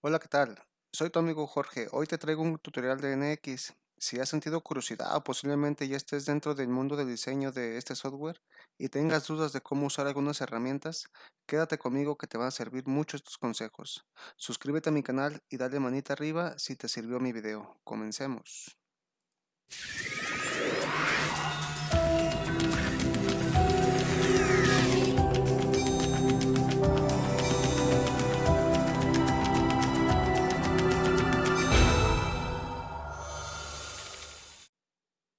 Hola, ¿qué tal? Soy tu amigo Jorge. Hoy te traigo un tutorial de NX. Si has sentido curiosidad o posiblemente ya estés dentro del mundo del diseño de este software y tengas dudas de cómo usar algunas herramientas, quédate conmigo que te van a servir mucho estos consejos. Suscríbete a mi canal y dale manita arriba si te sirvió mi video. Comencemos.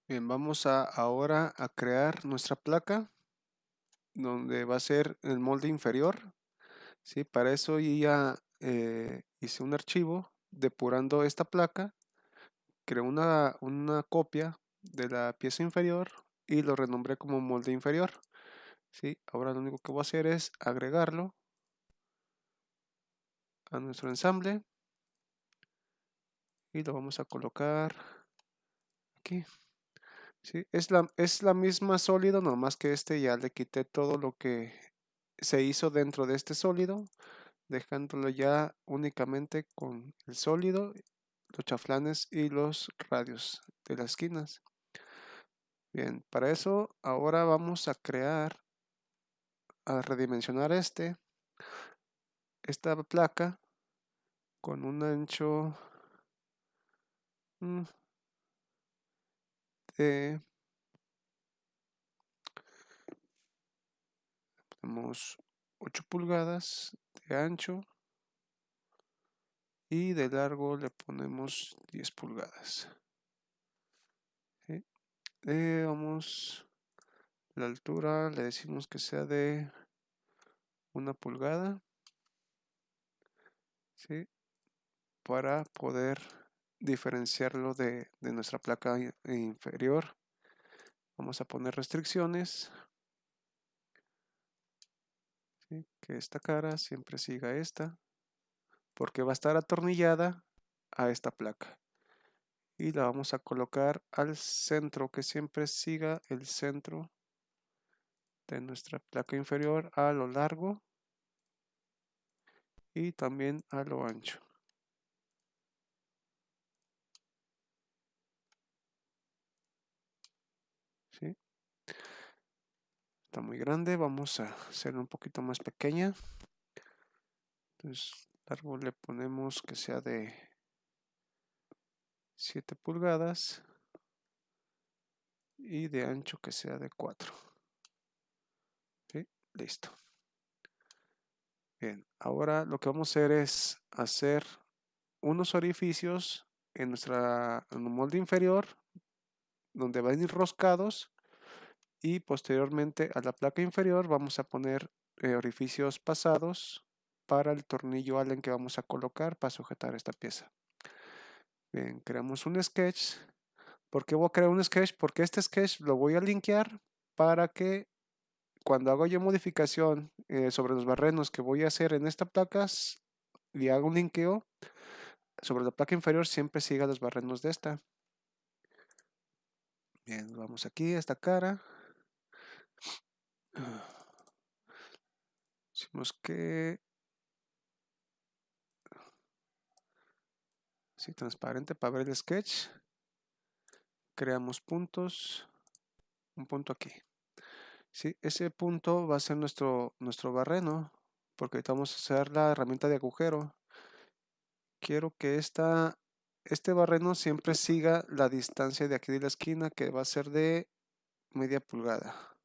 Bien, vamos a ahora a crear nuestra placa donde va a ser el molde inferior. ¿sí? Para eso ya eh, hice un archivo depurando esta placa, creé una, una copia de la pieza inferior y lo renombré como molde inferior. ¿sí? Ahora lo único que voy a hacer es agregarlo a nuestro ensamble y lo vamos a colocar aquí. Sí, es la, es la misma sólido, nomás que este ya le quité todo lo que se hizo dentro de este sólido, dejándolo ya únicamente con el sólido, los chaflanes y los radios de las esquinas. Bien, para eso ahora vamos a crear, a redimensionar este, esta placa con un ancho mm, tenemos 8 pulgadas de ancho y de largo le ponemos 10 pulgadas eh, vamos la altura le decimos que sea de una pulgada ¿sí? para poder diferenciarlo de, nuestra placa inferior. Vamos a poner restricciones. Que esta cara siempre siga esta. Porque va a estar atornillada a esta placa. Y la vamos a colocar al centro, que siempre siga el centro de nuestra placa inferior a lo largo y también a lo ancho. Está muy grande, vamos a hacer un poquito más pequeña. Entonces, largo le ponemos que sea de 7 pulgadas y de ancho que sea de 4. Listo. Bien, ahora lo que vamos a hacer es hacer unos orificios en nuestra en el molde inferior donde van a ir roscados y posteriormente a la placa inferior vamos a poner eh, orificios pasados para el tornillo Allen que vamos a colocar para sujetar esta pieza. Bien, creamos un sketch. ¿Por qué voy a crear un sketch? Porque este sketch lo voy a linkear para que cuando hago yo modificación eh, sobre los barrenos que voy a hacer en esta placa y hago un linkeo sobre la placa inferior siempre siga los barrenos de esta. Bien, vamos aquí a esta cara. Decimos que sí, transparente para ver el sketch. Creamos puntos. Un punto aquí. Sí, ese punto va a ser nuestro, nuestro barreno. Porque vamos a hacer la herramienta de agujero. Quiero que esta, este barreno siempre siga la distancia de aquí de la esquina que va a ser de media pulgada.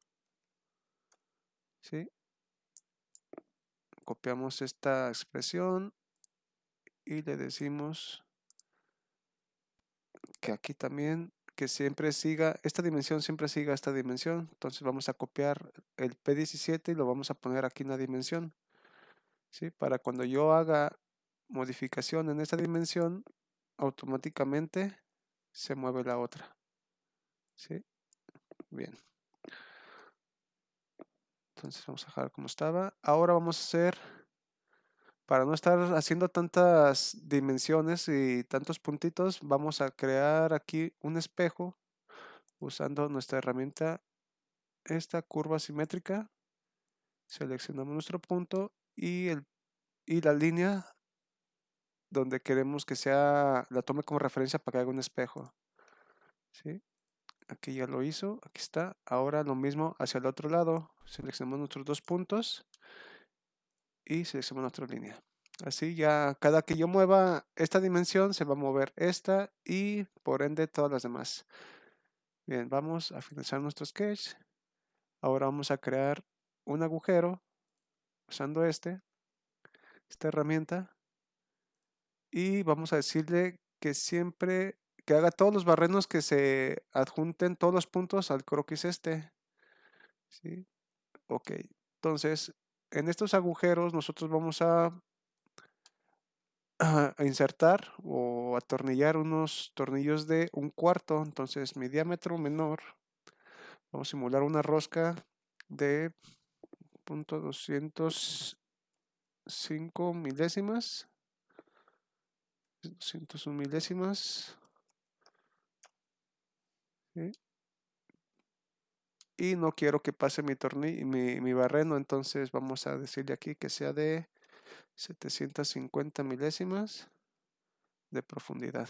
¿Sí? Copiamos esta expresión y le decimos que aquí también que siempre siga, esta dimensión siempre siga esta dimensión. Entonces vamos a copiar el P17 y lo vamos a poner aquí en la dimensión. ¿sí? Para cuando yo haga modificación en esta dimensión, automáticamente se mueve la otra. ¿sí? Bien. Entonces vamos a dejar como estaba. Ahora vamos a hacer, para no estar haciendo tantas dimensiones y tantos puntitos, vamos a crear aquí un espejo usando nuestra herramienta, esta curva simétrica. Seleccionamos nuestro punto y, el, y la línea donde queremos que sea, la tome como referencia para que haga un espejo. ¿sí? Aquí ya lo hizo, aquí está. Ahora lo mismo hacia el otro lado. Seleccionamos nuestros dos puntos y seleccionamos nuestra línea. Así ya cada que yo mueva esta dimensión se va a mover esta y por ende todas las demás. Bien, vamos a finalizar nuestro sketch. Ahora vamos a crear un agujero usando este, esta herramienta. Y vamos a decirle que siempre que haga todos los barrenos que se adjunten todos los puntos al croquis este. ¿Sí? Ok, entonces en estos agujeros nosotros vamos a insertar o atornillar unos tornillos de un cuarto. Entonces mi diámetro menor, vamos a simular una rosca de punto 205 milésimas. 201 milésimas. Y no quiero que pase mi mi, mi barreno, entonces vamos a decirle aquí que sea de 750 milésimas de profundidad.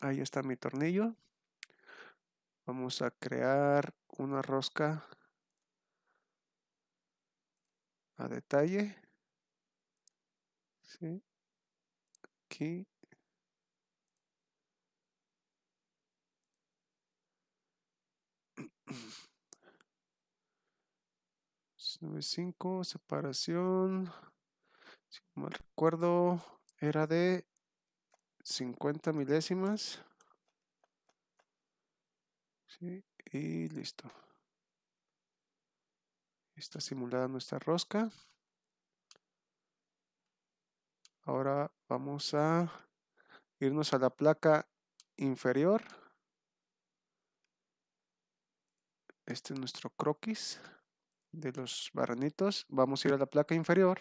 Ahí está mi tornillo. Vamos a crear una rosca a detalle. Aquí. 95, separación, si mal recuerdo, era de 50 milésimas. y listo. Está simulada nuestra rosca. Ahora vamos a irnos a la placa inferior. Este es nuestro croquis de los barranitos. Vamos a ir a la placa inferior.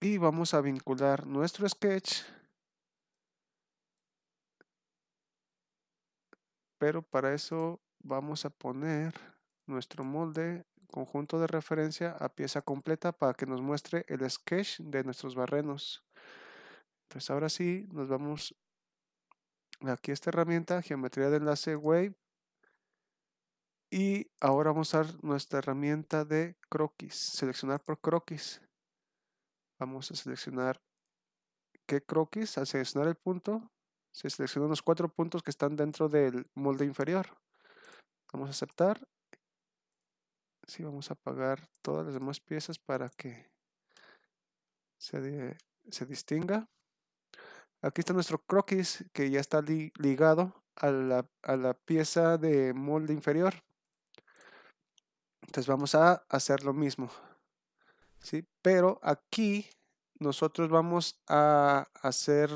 Y vamos a vincular nuestro sketch. Pero para eso vamos a poner nuestro molde conjunto de referencia a pieza completa para que nos muestre el sketch de nuestros barrenos. Entonces ahora sí nos vamos aquí a esta herramienta, geometría de enlace wave y ahora vamos a usar nuestra herramienta de croquis, seleccionar por croquis. Vamos a seleccionar qué croquis, al seleccionar el punto, se seleccionan los cuatro puntos que están dentro del molde inferior. Vamos a aceptar. Sí, vamos a apagar todas las demás piezas para que se, se distinga. Aquí está nuestro croquis que ya está ligado a la, a la pieza de molde inferior. Entonces vamos a hacer lo mismo. ¿sí? Pero aquí nosotros vamos a hacer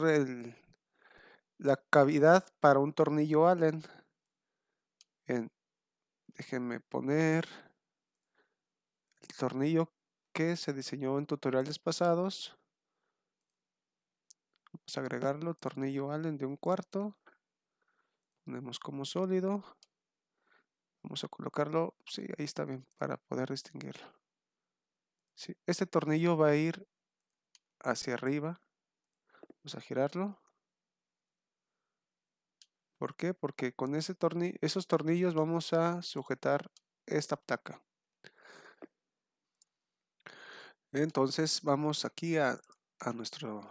la cavidad para un tornillo Allen. déjenme poner el tornillo que se diseñó en tutoriales pasados. Vamos a agregarlo, tornillo Allen de un cuarto. Ponemos como sólido. Vamos a colocarlo, sí, ahí está bien, para poder distinguirlo. Sí, este tornillo va a ir hacia arriba. Vamos a girarlo. ¿Por qué? Porque con ese tornillo, esos tornillos vamos a sujetar esta placa. Entonces vamos aquí a, a nuestro,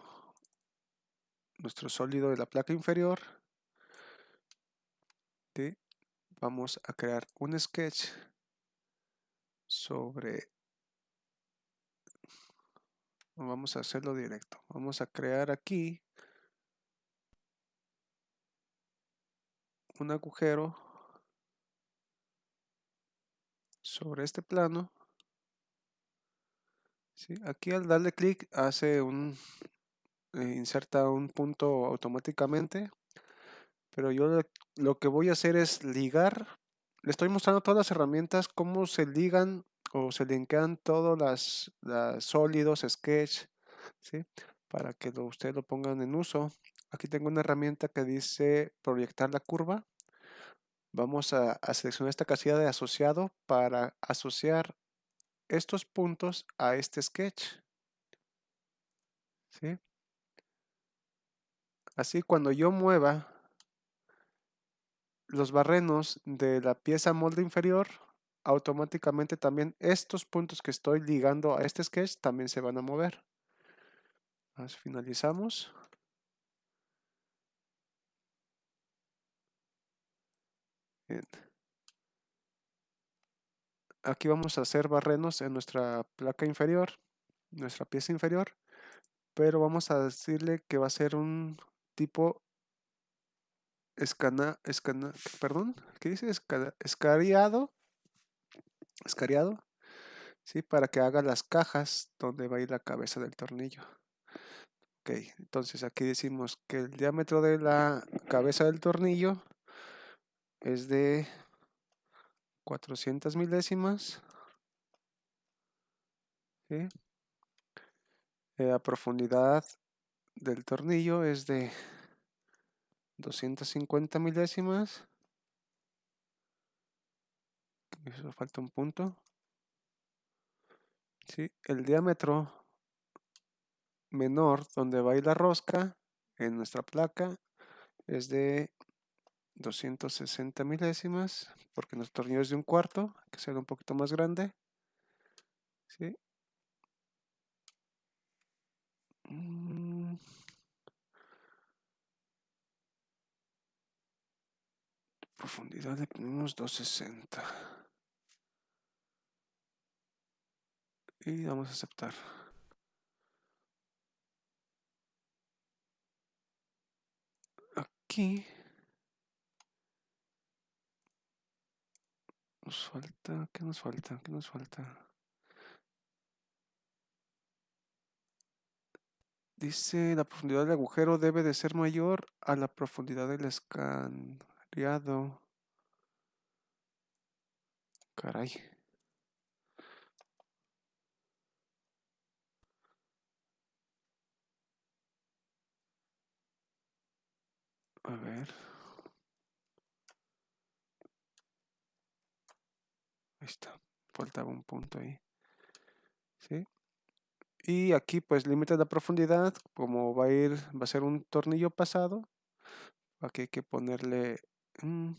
nuestro sólido de la placa inferior. ¿sí? Vamos a crear un sketch sobre vamos a hacerlo directo. Vamos a crear aquí un agujero sobre este plano aquí al darle clic hace un eh, inserta un punto automáticamente pero yo lo que voy a hacer es ligar. Le estoy mostrando todas las herramientas, cómo se ligan o se linkean todos las, sólidos, sketch, ¿sí? para que ustedes lo pongan en uso. Aquí tengo una herramienta que dice proyectar la curva. Vamos a, a seleccionar esta casilla de asociado para asociar estos puntos a este sketch. ¿Sí? Así cuando yo mueva los barrenos de la pieza molde inferior, automáticamente también estos puntos que estoy ligando a este sketch también se van a mover. finalizamos. Aquí vamos a hacer barrenos en nuestra placa inferior, nuestra pieza inferior, pero vamos a decirle que va a ser un tipo escana, escana, perdón, ¿qué dice? escariado, escariado, ¿sí? Para que haga las cajas donde va a ir la cabeza del tornillo. Ok, entonces aquí decimos que el diámetro de la cabeza del tornillo es de 400 milésimas. ¿sí? La profundidad del tornillo es de 250 milésimas. Eso falta un punto. ¿Sí? El diámetro menor donde va a ir la rosca en nuestra placa es de 260 milésimas porque nuestro tornillo es de un cuarto que sea un poquito más grande ¿sí? Mm. Profundidad le ponemos 260 y vamos a aceptar aquí nos falta? ¿Qué nos falta? ¿Qué nos falta? Dice, la profundidad del agujero debe de ser mayor a la profundidad del Caray. A ver. está. Faltaba un punto ahí. ¿Sí? Y aquí pues límite de profundidad, como va a ir, va a ser un tornillo pasado. Aquí hay que ponerle un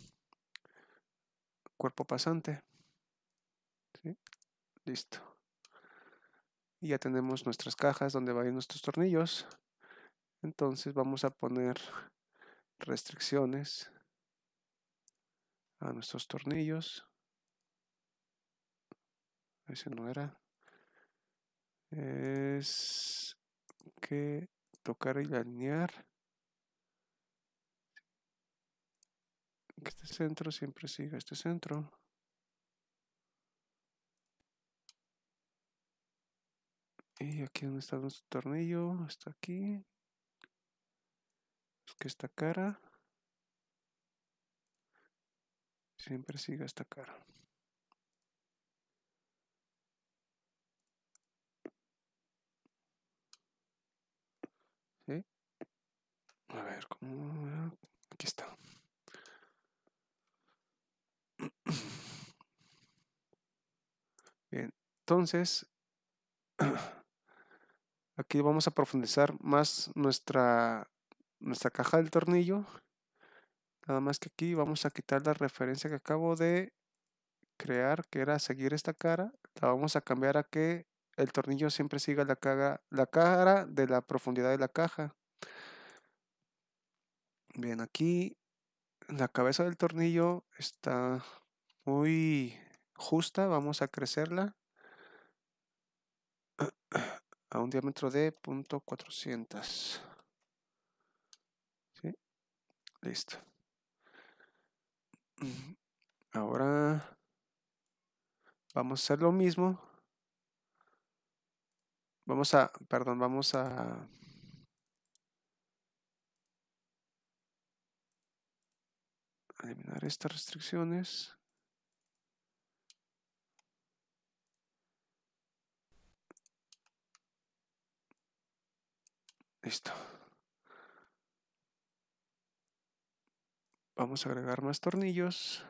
cuerpo pasante. Listo. Y ya tenemos nuestras cajas donde van nuestros tornillos. Entonces vamos a poner restricciones a nuestros tornillos ese no era. Es que tocar y alinear. Este centro siempre siga este centro. Y aquí donde está nuestro tornillo, está aquí. Es que esta cara siempre siga esta cara. A ver, ¿cómo? Aquí está. Bien, entonces, aquí vamos a profundizar más nuestra, nuestra caja del tornillo. Nada más que aquí vamos a quitar la referencia que acabo de crear, que era seguir esta cara. La vamos a cambiar a que el tornillo siempre siga la, cara, la cara de la profundidad de la caja. Bien, aquí la cabeza del tornillo está muy justa. Vamos a crecerla a un diámetro de .400. ¿Sí? Listo. Ahora vamos a hacer lo mismo. Vamos a, perdón, vamos a eliminar estas restricciones. Listo. Vamos a agregar más tornillos.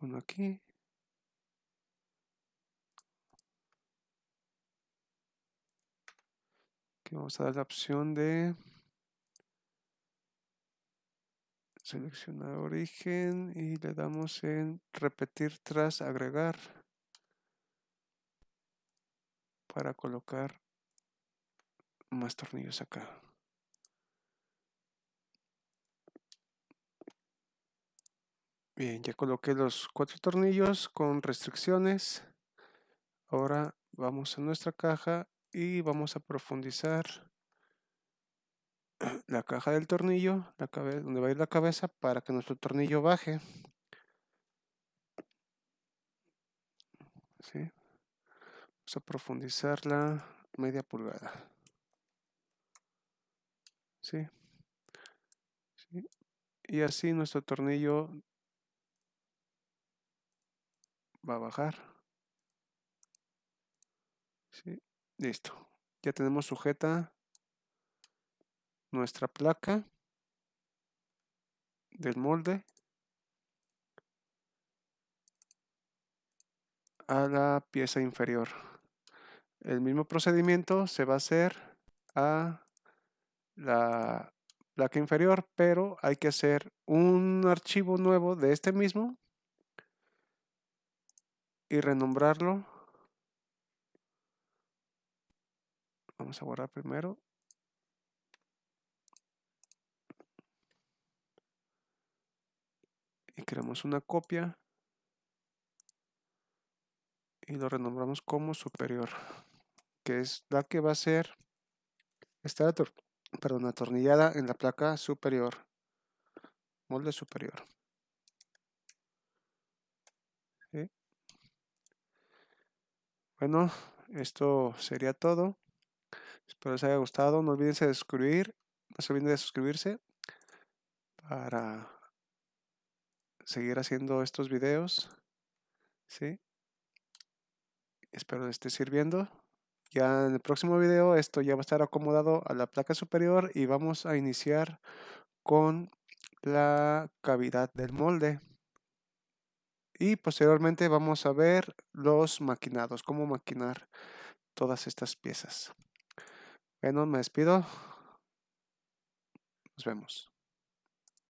Uno aquí. Aquí vamos a dar la opción de seleccionar origen y le damos en repetir tras agregar para colocar más tornillos acá. Bien, ya coloqué los cuatro tornillos con restricciones. Ahora vamos a nuestra caja y vamos a profundizar la caja del tornillo, la donde va a ir la cabeza para que nuestro tornillo baje. Vamos a profundizar la media pulgada. ¿Sí? Y así nuestro tornillo va a bajar. ¿Sí? Listo. Ya tenemos sujeta nuestra placa del molde a la pieza inferior. El mismo procedimiento se va a hacer a la placa inferior, pero hay que hacer un archivo nuevo de este mismo y renombrarlo. Vamos a borrar primero. Y creamos una copia y lo renombramos como superior, que es la que va a ser esta perdón, atornillada en la placa superior, molde superior. Bueno, esto sería todo. Espero les haya gustado. No olviden de suscribir, no se olviden de suscribirse para seguir haciendo estos videos. Espero les esté sirviendo. Ya en el próximo video esto ya va a estar acomodado a la placa superior y vamos a iniciar con la cavidad del molde. Y posteriormente vamos a ver los maquinados, cómo maquinar todas estas piezas. Bueno, me despido. Nos vemos.